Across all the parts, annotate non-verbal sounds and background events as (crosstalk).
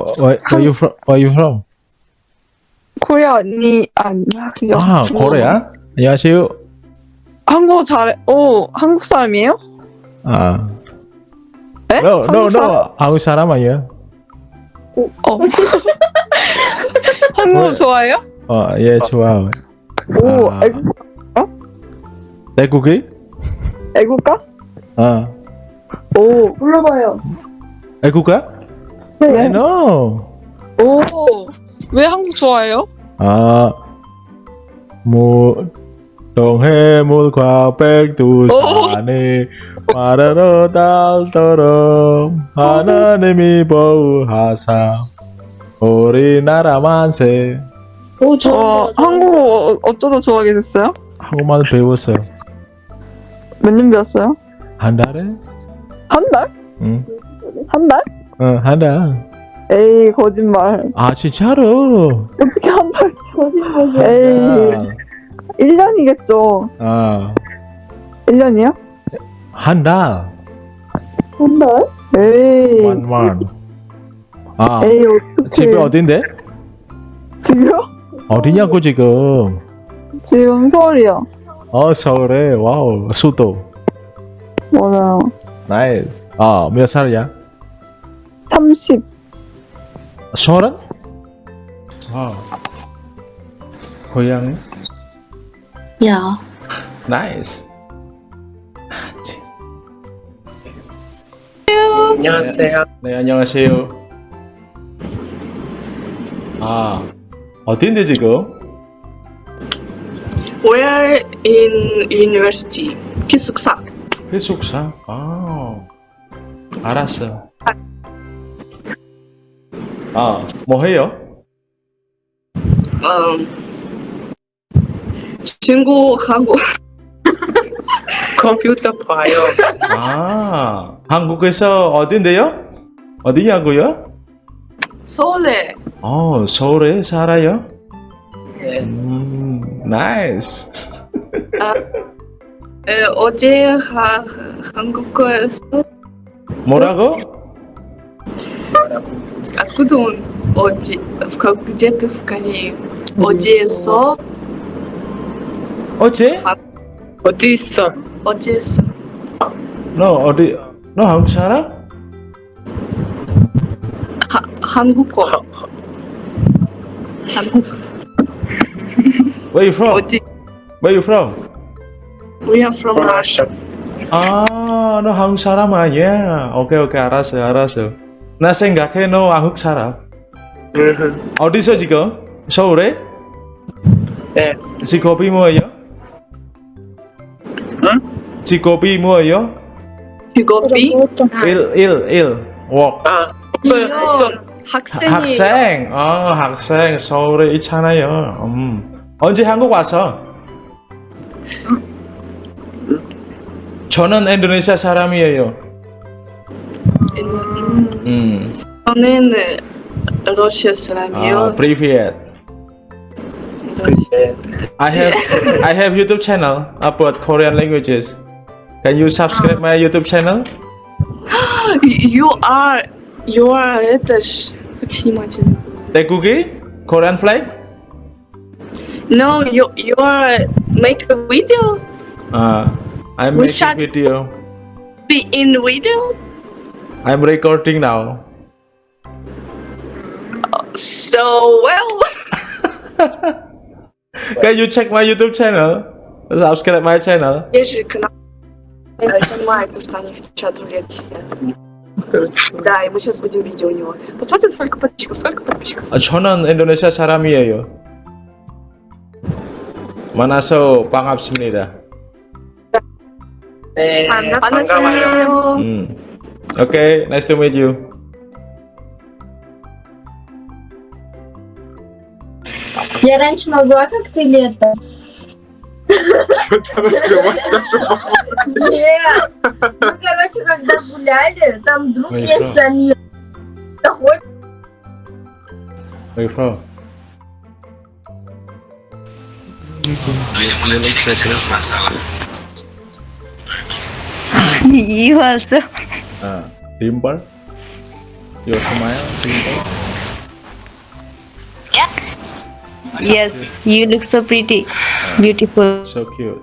Uh, where, where you from? Where you from? 코리아 언니 아니야 그냥 아, 중국어. 코리아? 안녕하세요. 한국어 잘해 오 한국 사람이에요? 아. 에? No, no, 한국 사람? no. 한국 사람 아니야. 어 (laughs) 한국어 왜? 좋아해요? 어, 예, 좋아요. 오 아. 애국 애국이? 애국가? 어. 오 불러봐요 애국가? I 네. know. 오왜 한국 좋아해요? 아, 뭐, 동해물과 백두산이 마르러 달도록 하나님이 보호하사 우리나라 만세 오, 어 저, 한국어 어쩌다 좋아하게 됐어요? 한국말 배웠어요 몇 년 배웠어요? 한 달에? 한 달? 응, 한 달? 응, 한 달. 에이 거짓말 아, 진짜로? 어떻게 한 달? 거짓말. 에이 아, 1년이겠죠 아, 1년이요? 한 달. 한 달? 에이 month. 아, 에이 어떡해 집이 어딘데? 집이요? 어디냐고 지금? 지금 서울이요 어, 서울에. 와우, 수도. 맞아요 나이스. 아, 몇 살이야? 30 서른? 와우. 고향이? 야. 나이스. 안녕하세요. 네, 안녕하세요. 아, 어딘데 지금? Where in university? 기숙사. 회숙사? 아, 알았어. 아, 뭐 해요? 음, 친구하고 컴퓨터 봐요. 아, 한국에서 어딘데요? 어디냐고요? 서울에 어, 서울에 살아요? 네. 음, 나이스. 에, 어제 하, 한국에서 뭐라고? откуда он 어제 в- где-то в Корее 어제서 어제? 어디 있어? 어제서 너 어디? 너 한국 살아? 하, 한국어 한국 Where you from? 어디 Where you from? We are from Russia. 아, 너 한국 사람 아니야? 오케이, 오케이, 알았어, 알았어. 나 생각해, 너 한국 사람. 음, 어디서 지금? 서울에? 네. 직업이 뭐예요? 응? 직업이 뭐예요? 직업이 일, 일, 일. work. 아, 없어요, 없어. 학생이에요. 학생. 아, 학생. 서울에 있잖아요. 음. 언제 한국 와서? 저는 인도네시아 사람이에요. 음, 음. 저는 러시아 사람이에요. 아, привет. 네. I have I have YouTube channel about Korean languages. Can you subscribe my YouTube channel? (gasps) You are, you are это ж как снимать это? Taegugi? Korean flag? No, you you are make a video. Uh, I'm We making shot- video. Be in video. I'm recording now. So well. Can you check my YouTube channel? Subscribe my channel. Есть же канал. э, Снимает Устани в чат рулетки сидят. Да, и мы сейчас будем видео у него. Посмотрим, сколько подписчиков, сколько подписчиков. 아, 저는 인도네시아 사람이에요. 만나서 반갑습니다. 네. 반가워요. 안녕하세요. 음. Okay, nice to meet you. Я раньше могла как-то лето. Что-то раскрывать Нет. Мы, короче, когда гуляли, там друг да. Самир. Заходит, Where you from? 이해 uh, dimple your smile dimple yeah. Yes you look so pretty. Uh, beautiful. So cute.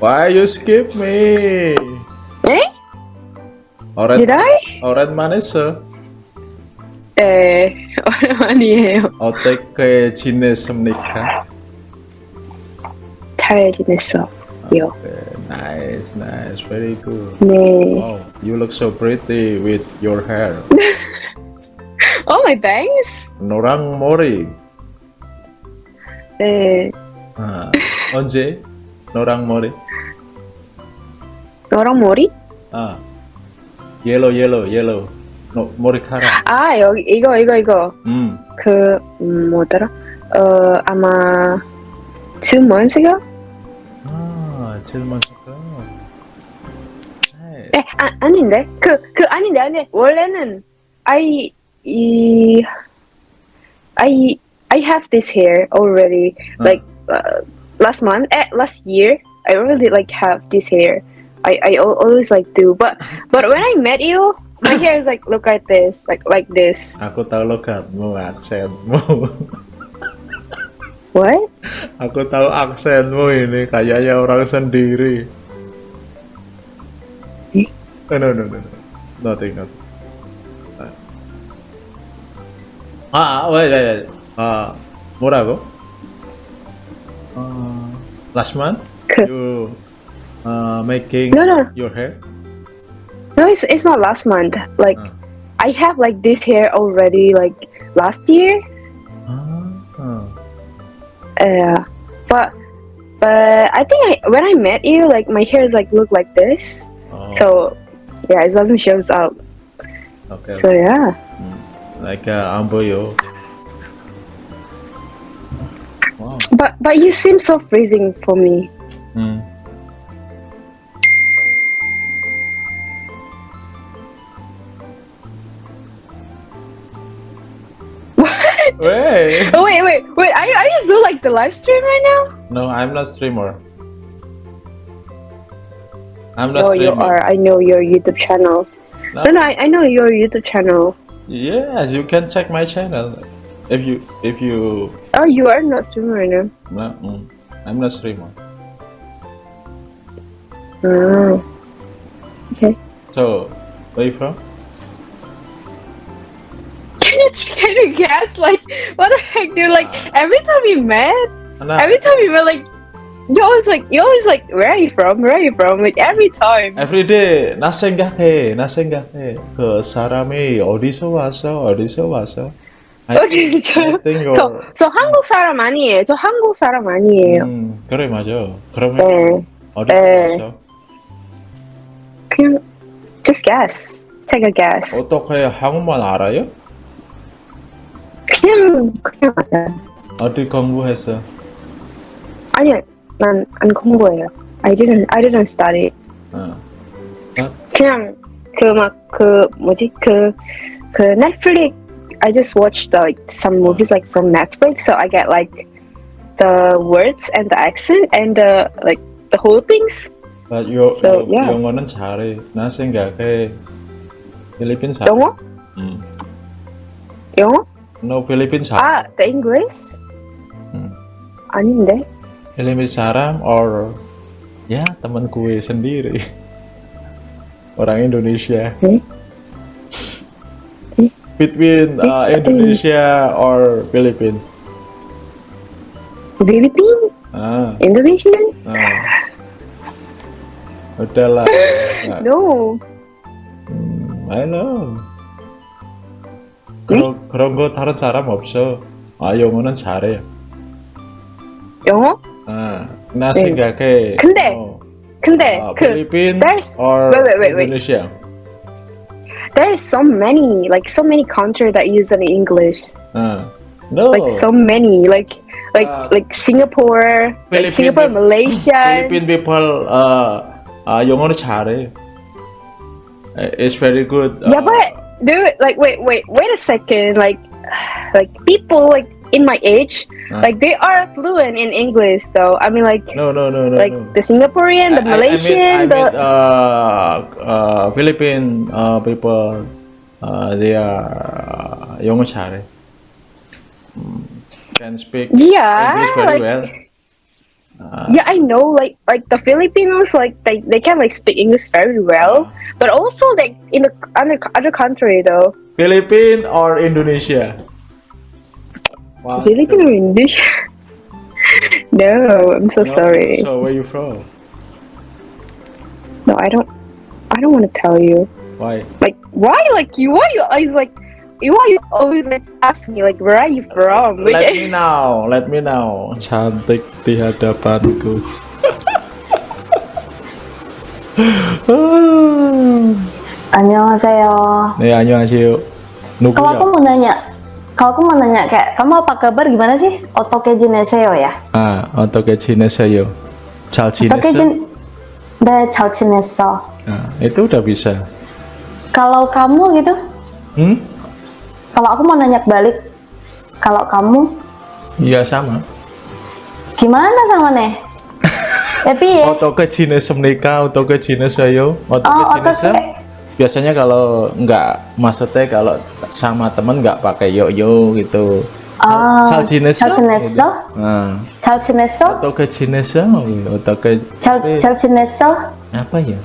Why you skip me? Eh? Orat, did i? Orat manesa 네, 오랜만이에요. 어떻게 지냈습니까? 잘 지냈어. 요. Okay, nice, nice, very good. 네. Wow, you look so pretty with your hair. Oh, my bangs? 노랑 머리. 네. 아, 언제? 노랑 머리? 너랑 머리? 아, yellow, yellow, yellow. 노, 머리카락. 아, 여기, 이거, 이거, 이거. 음, 그, 음, 뭐더라? 어, 아마, two months ago? 아, 질문 좋다. 네. 에, 아, 아닌데? 그, 그, 아닌데, 아닌데. 원래는, I, 이, I, I have this hair already. 어. Like, uh, last month, eh, last year, I really, like, have this hair. I, I al- always, like, do. But, (laughs) but when I met you, my hair is, like, look like this. Like, like this. Aku tahu lokatmu, aksenmu. What? Aku tahu aksenmu ini kayaknya orang sendiri. Eh? Eh, no, no, no, no. Nothing, nothing. Ah, wait, wait, wait. Ah, 뭐라고? Uh, last month 그, you uh, making No, no. your hair? no, it's, it's not last month. Like, Uh. I have, like, this hair already, like, last year. yeah. But but i think I, when i met you like my hair is like look like this. Oh. so yeah it doesn't shows up. Okay so yeah. Mm. Like uh amboyo wow. but but you seem so freezing for me. The live stream right now? No, I'm not streamer. I'm not No, you are. I know your YouTube channel. No. No, no, I, I know your YouTube channel. Yes, you can check my channel. If you if you Oh, you are not streamer right now. no, mm, I'm not streamer. Oh. Okay. So where you from? Can you can you guess like what the heck, dude? Like every time we met, 하나. every time we met, like you always like you always like where are you from? Where are you from? Like every time. Everyday 나 생각해, 나 생각해. 그 사람이 어디서 왔어? 어디서 왔어? I, 어 진짜. (laughs) I think you're. 저, 저 한국 사람 아니에요. 저 한국 사람 아니에요. 음, 그래 맞아. 그러면 네. 어디서 네. 왔어? 그냥 just guess. Take a guess. 어떻게 한국말 알아요? 그냥 그냥 알아. 어디 공부했어? 아니야. 난안 공부해요. I didn't I didn't study. 어. 그냥 그 막 그 뭐지 그 그 넷플릭 I just watched like some movies like from Netflix so I get like the words and the accent and the like the whole things. But 요, So, 요- yeah. 영어는 잘해. 나 생각해. 필리핀 잘해. 영어? 음. 영어? No Philippines haram. Ah, the English? Hmm. deh. Philippines haram or ya teman gue sendiri (laughs) orang Indonesia. Hmm? Between eh, uh, Indonesia or Philippines? Philippines? Ah. Indonesia? Ah. Udahlah. (laughs) no. Hmm, I know. 그런, 그런 거 다른 사람 없어 아 영어는 잘해 영어? 아, 나 네. 생각해 근데 어, 근데 아, 그 Philippine there's or wait, wait, wait, wait. Indonesia there is so many like so many countries that use an English. ah. no Like so many like like Uh, like Singapore, like Philippine Singapore, peop- Malaysia. Philippine people uh, uh, 영어를 잘해. Uh, It's very good. Yeah, uh, but Do it like, wait, wait, wait a second. Like, (sighs) like people like in my age, uh. like they are fluent in English. Though I mean, like, no, no, no, no, like no. the Singaporean, the I, Malaysian, I, I the uh, uh, Philippine uh, people. Uh, they are uh, young chari mm, can speak yeah, English very like, well yeah, I know. Like like the Filipinos, like they, they can like speak English very well, uh-huh. but also like in the other other country though. Philippines or Indonesia? One, Philippines or Indonesia? (laughs) no, I'm so. No, sorry. So where you from? No, I don't. I don't want to tell you. Why? Like why? Like you? Why you always like? you you always like, ask me like where are you from? Which let me know, let me know. Cantik di hadapanku. (laughs) Annyeonghaseyo. Nih annyeonghaseyo. Nugu Kalau aku mau nanya, kalau aku mau nanya kayak kamu apa kabar gimana sih? Otokejineseyo ya? Ah, otokejineseyo. Chalchinese. Otokejin Da chalchineso. Nah, itu udah bisa. Kalau kamu gitu? Hmm? Kalau aku mau nanya balik, kalau kamu? Iya sama. Gimana sama nih? Tapi (laughs) ya. Oto ke jenis menikah, oto ke jenis ayo, oto oh, ke jenis. Ya? Biasanya kalau nggak maksudnya kalau sama temen nggak pakai yo yo gitu. Oh, cal jenis cal ya? jenis so nah. cal jenis so atau ke jenis ya? atau ke cal cal jenis so apa ya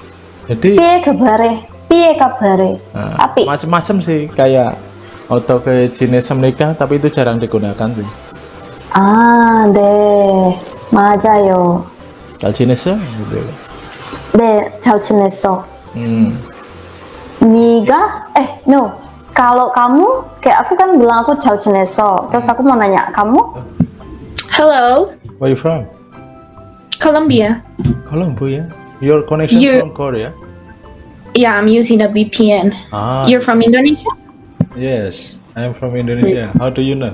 jadi pie kabare pie kabare nah, api macam-macam sih kayak 어떻게 지냈습니까? Tapi itu jarang digunakan sih. 아, 네. 맞아요. 잘 지냈어? Gitu. 네, 잘 지냈어. Hmm. Niga? Eh, no. Kalau kamu, kayak aku kan bilang aku 잘 지냈어. Terus aku mau nanya, kamu? Hello, Where you from? Colombia. Colombia. Your connection You- from Korea? Yeah, I'm using a VPN. Ah, You're from Indonesia? Yes. I'm from Indonesia. How do you know?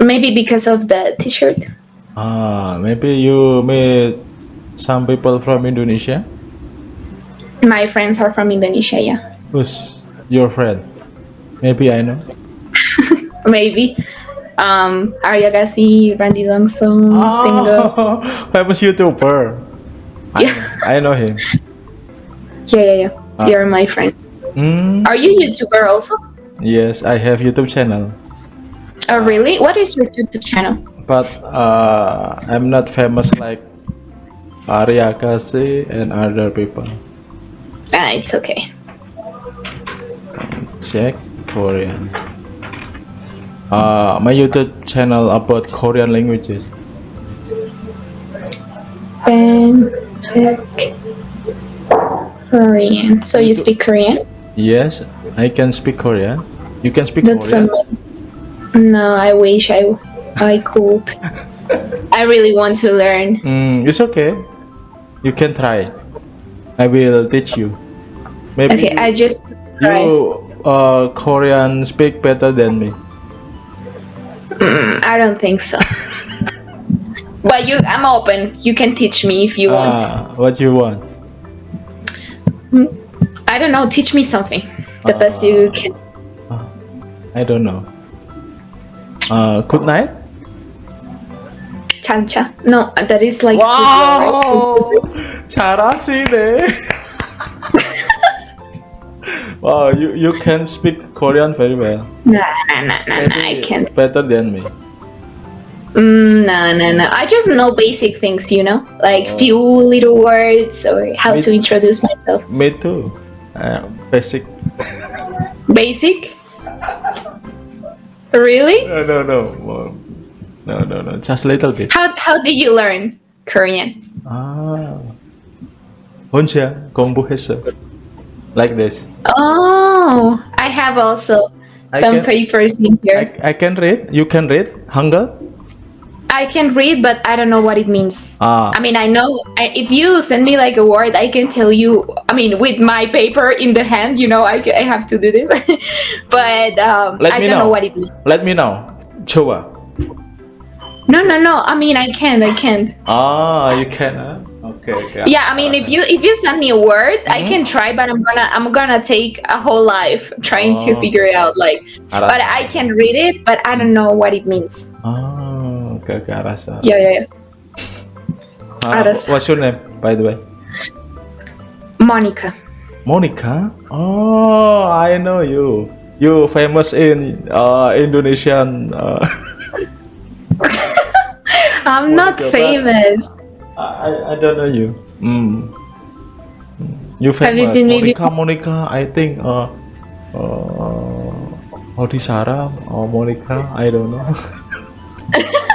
Maybe because of the T-shirt. Ah, maybe you meet some people from Indonesia. My friends are from Indonesia. Yeah, Who's your friend? Maybe I know. (laughs) maybe. Um, Arya Gassi, Randy Langsung, Tingo. Oh, (laughs) famous YouTuber. I, I know him. (laughs) Yeah, yeah, yeah. They are my friends. Hmm. Are you YouTuber also? Yes, I have YouTube channel, Oh, really? What is your YouTube channel? but uh, I'm not famous like Arya Kasi and other people. Ah, it's okay. Check Korean. Uh, my YouTube channel about Korean languages. And check Korean. So you speak Korean? Yes, I can speak Korean. You can speak That's Korean. amazing. No, I wish I I could. (laughs) I really want to learn. Mm, it's okay. You can try. I will teach you. Maybe Okay, I just try. you uh, Korean speak better than me. Mm, (clears throat) I don't think so. (laughs) but you, I'm open. You can teach me if you want. Ah, what you want? I don't know. Teach me something. The best you can. I don't know. Uh, good night. Chancha. No, that is like. Wow, 잘하시네. wow, you you can speak Korean very well. Nah, nah, nah, nah, nah. I Maybe can't. Better than me. Mm, no, no, no. I just know basic things, you know, like few little words or how Me- to introduce myself. Me too. Uh, basic. Basic. Really? No, no, no. Well, No, no, no. Just a little bit. How how did you learn Korean? 아, 혼자 공부했어. Like this. Oh, I have also I some can- papers in here. I, I can read. You can read Hangul. I can read, but I don't know what it means. Ah. I mean, I know I, if you send me like a word, I can tell you. I mean, with my paper in the hand, you know, I, I have to do this. (laughs) but um, I don't know. know. what it means. Let me know. Chua. No, no, no. I mean, I can't. I can't. Ah, you can. Huh? Okay, okay. Yeah, I mean, if you if you send me a word, mm -hmm. I mm-hmm. can try, but I'm gonna I'm gonna take a whole life trying oh, to ah. figure it out. Like, but I can read it, but I don't know what it means. Ah. ke ke arah sana. Yeah, yeah, yeah. Uh, Aras. What's your name, by the way? Monica. Monica? Oh, I know you. You famous in uh, Indonesian. Uh... (laughs) I'm Monica, not famous. I, I don't know you. Mm. mm. You famous. Have you seen Monica, me? Monica, I think. Uh, uh, Odisara or Monica, I don't know. (laughs)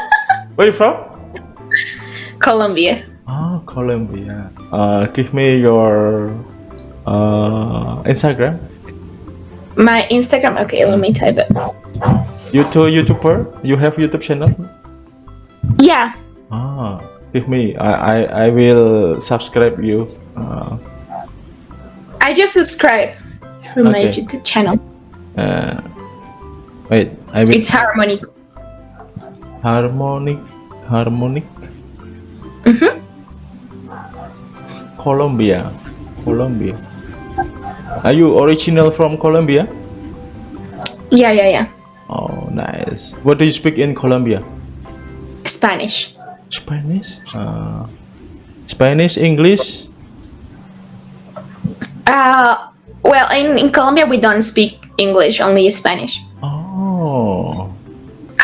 Where are you from? Colombia. Oh, Colombia. Uh, give me your uh, Instagram. My Instagram. Okay, let me type it. YouTube YouTuber. You have YouTube channel? Yeah. Ah, give me. I I, I will subscribe you. Uh, I just subscribed from my Okay. YouTube channel. uh, wait, I will It's Harmony. Harmonic harmonic. Mhm. Colombia, Colombia. Are you original from Colombia? Yeah, yeah, yeah. Oh, nice. What do you speak in Colombia? Spanish. Spanish. Uh, Spanish, English. Uh, well, in, in Colombia we don't speak English, only Spanish. Oh,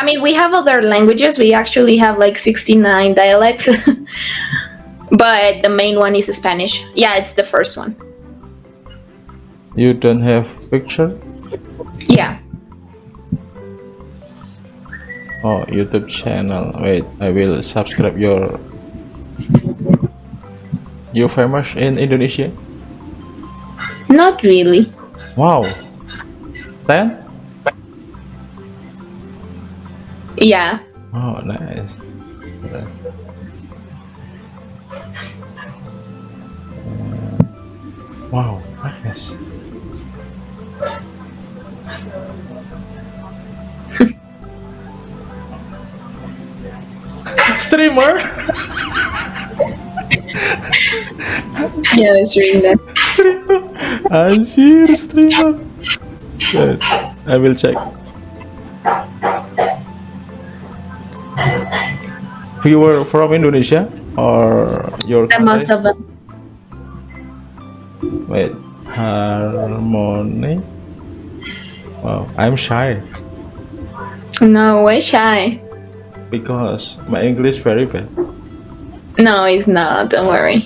I mean, we have other languages. We actually have like 69 dialects. (laughs) but the main one is Spanish. Yeah, it's the first one. you don't have picture? Yeah. Oh, YouTube channel. Wait, I will subscribe your. You famous in Indonesia? Not really. Wow. Ten? Yeah. Oh, nice. Uh, Wow, nice. (laughs) Streamer? Yeah, that. streamer. Anjir, streamer. Wait, I will check. You were from Indonesia or your The most country? of them. Wait, harmony. Wow, I'm shy No way shy. because my English very bad. No, it's not. Don't worry.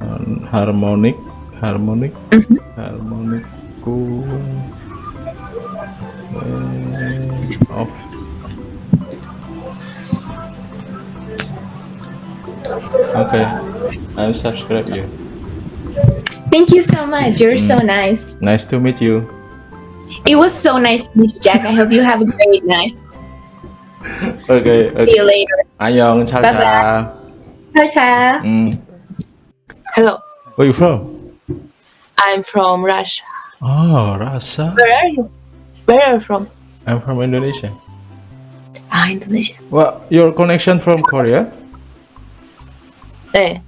Um, harmonic, harmonic, Mhm. harmonic. Cool. Okay, I'll subscribe you. Thank you so much. You're so nice. Nice to meet you. It was so nice to meet you, Jack. I hope you have a great night. (laughs) Okay, See you later. Annyeong, ciao, Bye-bye. ciao. Ciao. Mm. Hello, Where you from? I'm from Russia. Oh, Russia. Where are you? Where are you from? I'm from Indonesia. Ah, Indonesia. Well, your connection from Korea? 네.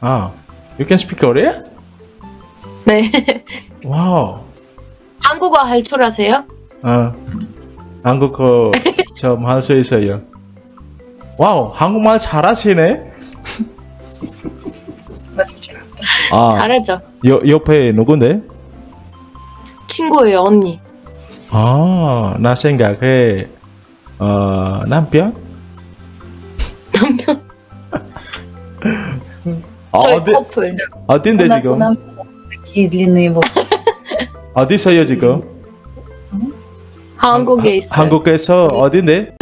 Ah, you can speak Korea? 네. Wow. 한국어 할 줄 아세요? 아, 한국어 좀 할 수 있어요. 와우, 한국말 잘하시네. 아, 잘하죠. 여, 옆에 누군데? 친구예요, 언니. 아, 나 생각해. 어, 남편? 남편. 아, 저희 어디, 커플. 어딘데 지금? такие длинные волосы. 어디 있어요 지금? 한국에 있어요. 한국에서 어딘데?